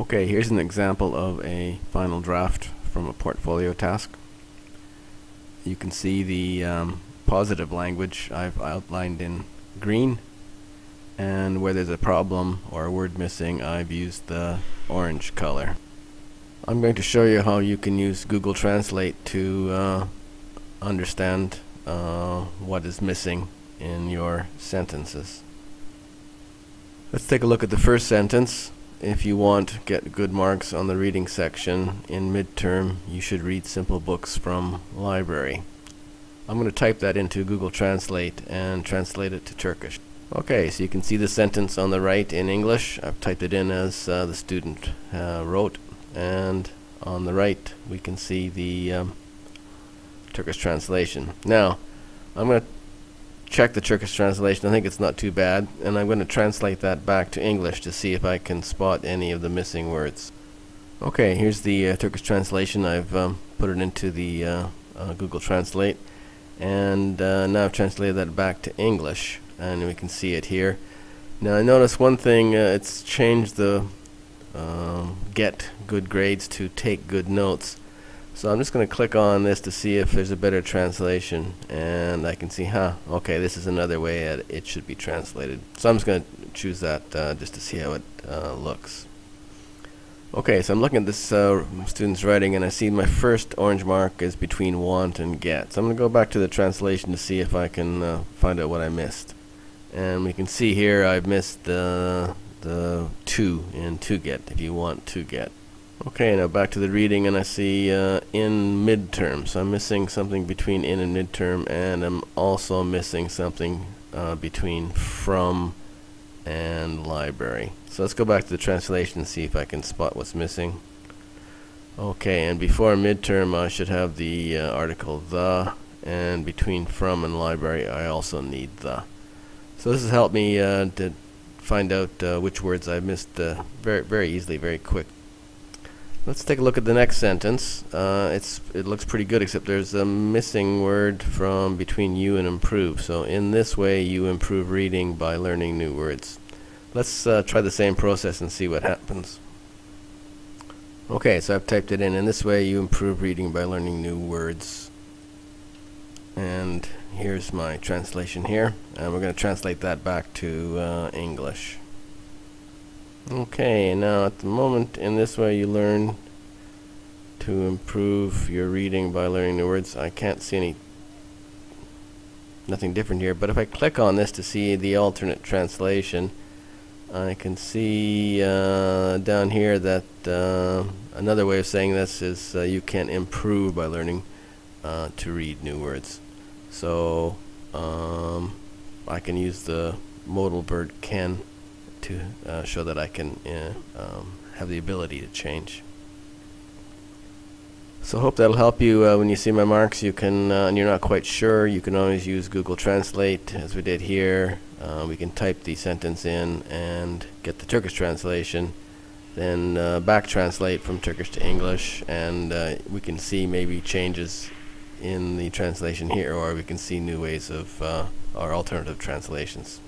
Okay, here's an example of a final draft from a portfolio task. You can see the um, positive language I've outlined in green and where there's a problem or a word missing I've used the orange color. I'm going to show you how you can use Google Translate to uh, understand uh, what is missing in your sentences. Let's take a look at the first sentence. If you want to get good marks on the reading section in midterm, you should read simple books from library. I'm going to type that into Google Translate and translate it to Turkish. Okay, so you can see the sentence on the right in English. I've typed it in as uh, the student uh, wrote, and on the right we can see the um, Turkish translation. Now, I'm going to check the Turkish translation. I think it's not too bad. And I'm going to translate that back to English to see if I can spot any of the missing words. Okay, here's the uh, Turkish translation. I've um, put it into the uh, uh, Google Translate. And uh, now I've translated that back to English. And we can see it here. Now I notice one thing, uh, it's changed the um, get good grades to take good notes. So I'm just going to click on this to see if there's a better translation and I can see huh okay this is another way that it should be translated. So I'm just going to choose that uh, just to see how it uh, looks. Okay so I'm looking at this uh, student's writing and I see my first orange mark is between want and get. So I'm going to go back to the translation to see if I can uh, find out what I missed. And we can see here I've missed the the to in to get if you want to get Okay, now back to the reading, and I see uh, in midterm. So I'm missing something between in and midterm, and I'm also missing something uh, between from and library. So let's go back to the translation and see if I can spot what's missing. Okay, and before midterm, I should have the uh, article the, and between from and library, I also need the. So this has helped me uh, to find out uh, which words I missed uh, very, very easily, very quick. Let's take a look at the next sentence. Uh, it's it looks pretty good, except there's a missing word from between you and improve. So in this way, you improve reading by learning new words. Let's uh, try the same process and see what happens. Okay, so I've typed it in. In this way, you improve reading by learning new words. And here's my translation here. And we're going to translate that back to uh, English. Okay, now at the moment, in this way you learn to improve your reading by learning new words. I can't see any nothing different here, but if I click on this to see the alternate translation, I can see uh, down here that uh, another way of saying this is uh, you can improve by learning uh, to read new words. So um, I can use the modal verb can to uh, show that I can uh, um, have the ability to change. So I hope that'll help you uh, when you see my marks. You can, uh, and you're not quite sure, you can always use Google Translate as we did here. Uh, we can type the sentence in and get the Turkish translation, then uh, back translate from Turkish to English, and we can see maybe changes in the translation here, or we can see new ways of our alternative translations.